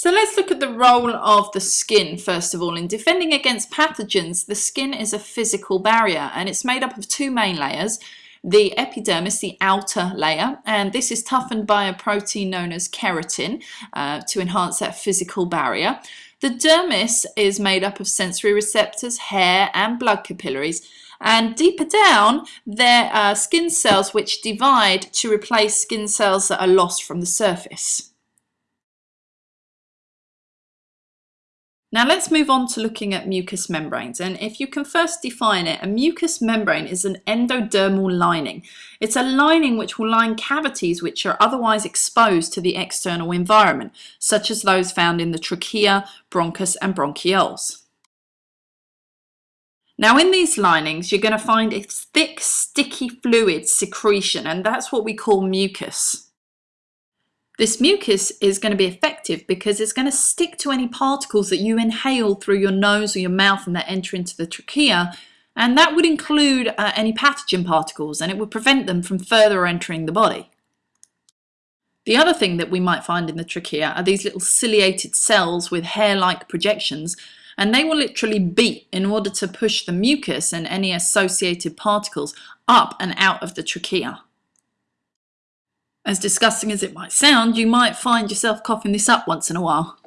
So let's look at the role of the skin first of all. In defending against pathogens, the skin is a physical barrier and it's made up of two main layers. The epidermis, the outer layer, and this is toughened by a protein known as keratin uh, to enhance that physical barrier. The dermis is made up of sensory receptors, hair and blood capillaries and deeper down there are skin cells which divide to replace skin cells that are lost from the surface. Now let's move on to looking at mucous membranes and if you can first define it, a mucous membrane is an endodermal lining. It's a lining which will line cavities which are otherwise exposed to the external environment, such as those found in the trachea, bronchus and bronchioles. Now in these linings you're going to find a thick sticky fluid secretion and that's what we call mucus. This mucus is going to be effective because it's going to stick to any particles that you inhale through your nose or your mouth and that enter into the trachea and that would include uh, any pathogen particles and it would prevent them from further entering the body. The other thing that we might find in the trachea are these little ciliated cells with hair-like projections and they will literally beat in order to push the mucus and any associated particles up and out of the trachea. As disgusting as it might sound, you might find yourself coughing this up once in a while.